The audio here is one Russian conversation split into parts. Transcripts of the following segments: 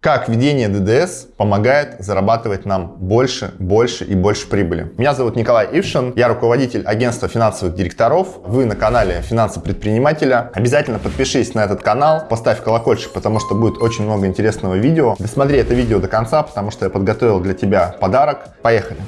Как введение ДДС помогает зарабатывать нам больше, больше и больше прибыли. Меня зовут Николай Ившин, я руководитель агентства финансовых директоров. Вы на канале Финансы предпринимателя. Обязательно подпишись на этот канал, поставь колокольчик, потому что будет очень много интересного видео. Досмотри это видео до конца, потому что я подготовил для тебя подарок. Поехали!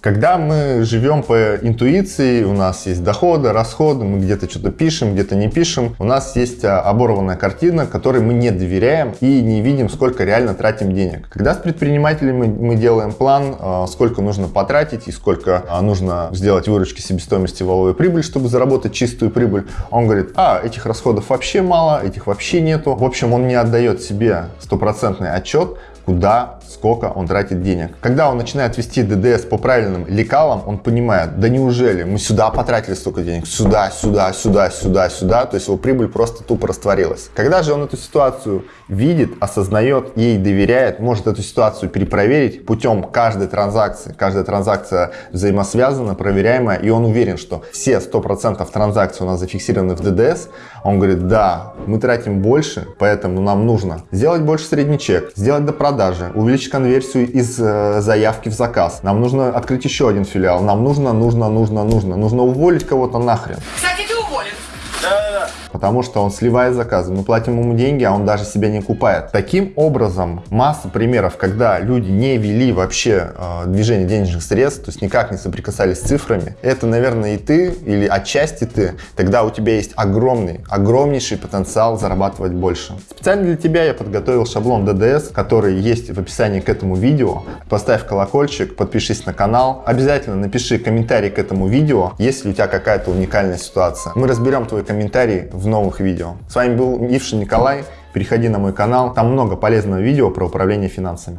Когда мы живем по интуиции, у нас есть доходы, расходы, мы где-то что-то пишем, где-то не пишем, у нас есть а, оборванная картина, которой мы не доверяем и не видим, сколько реально тратим денег. Когда с предпринимателями мы делаем план, а, сколько нужно потратить и сколько а, нужно сделать выручки себестоимости валовой прибыль, чтобы заработать чистую прибыль, он говорит, а, этих расходов вообще мало, этих вообще нету. В общем, он не отдает себе стопроцентный отчет, куда, сколько он тратит денег. Когда он начинает вести ДДС по правильным лекалам, он понимает, да неужели мы сюда потратили столько денег, сюда, сюда, сюда, сюда, сюда, то есть его прибыль просто тупо растворилась. Когда же он эту ситуацию видит, осознает, ей доверяет, может эту ситуацию перепроверить путем каждой транзакции. Каждая транзакция взаимосвязана, проверяемая, и он уверен, что все 100% транзакций у нас зафиксированы в ДДС. Он говорит, да, мы тратим больше, поэтому нам нужно сделать больше средний чек, сделать до продажи, увеличить конверсию из э, заявки в заказ. Нам нужно открыть еще один филиал. Нам нужно, нужно, нужно, нужно. Нужно уволить кого-то нахрен. Потому что он сливает заказы. Мы платим ему деньги, а он даже себя не купает. Таким образом, масса примеров, когда люди не вели вообще э, движение денежных средств, то есть никак не соприкасались с цифрами, это, наверное, и ты, или отчасти ты, тогда у тебя есть огромный, огромнейший потенциал зарабатывать больше. Специально для тебя я подготовил шаблон ДДС, который есть в описании к этому видео. Поставь колокольчик, подпишись на канал. Обязательно напиши комментарий к этому видео, если у тебя какая-то уникальная ситуация. Мы разберем твой комментарий в новых видео. С вами был Ившин Николай. Переходи на мой канал, там много полезного видео про управление финансами.